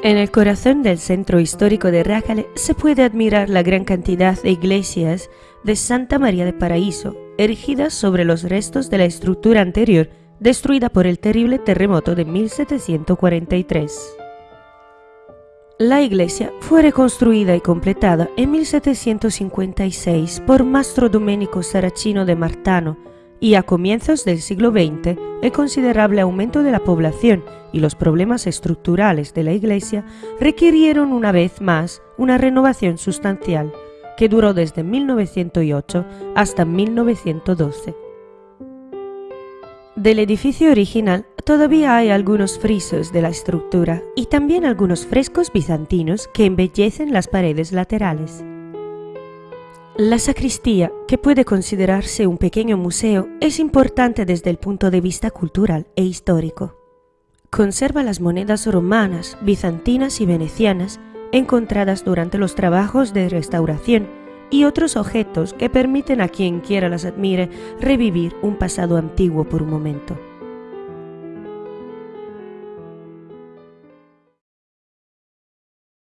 En el corazón del centro histórico de Rájale se puede admirar la gran cantidad de iglesias de Santa María de Paraíso, erigidas sobre los restos de la estructura anterior destruida por el terrible terremoto de 1743. La iglesia fue reconstruida y completada en 1756 por Mastro Domenico Saracino de Martano, y a comienzos del siglo XX el considerable aumento de la población y los problemas estructurales de la Iglesia requirieron una vez más una renovación sustancial que duró desde 1908 hasta 1912. Del edificio original todavía hay algunos frisos de la estructura y también algunos frescos bizantinos que embellecen las paredes laterales. La sacristía, que puede considerarse un pequeño museo, es importante desde el punto de vista cultural e histórico. Conserva las monedas romanas, bizantinas y venecianas encontradas durante los trabajos de restauración y otros objetos que permiten a quien quiera las admire revivir un pasado antiguo por un momento.